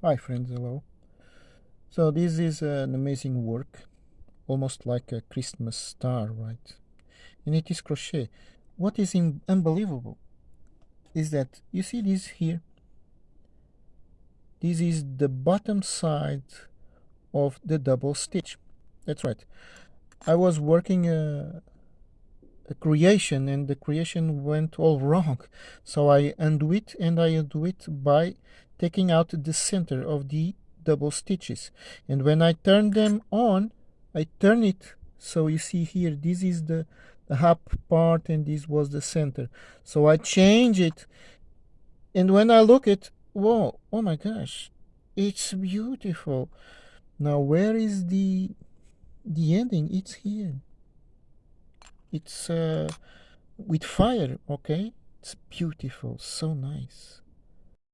Hi friends, hello. So this is an amazing work, almost like a Christmas star, right? And it is crochet. What is unbelievable is that you see this here? This is the bottom side of the double stitch. That's right. I was working a creation and the creation went all wrong. So I undo it and I undo it by taking out the center of the double stitches. And when I turn them on I turn it. So you see here this is the, the half part and this was the center. So I change it. And when I look at whoa oh my gosh it's beautiful. Now where is the the ending? It's here it's uh, with fire okay? It's beautiful so nice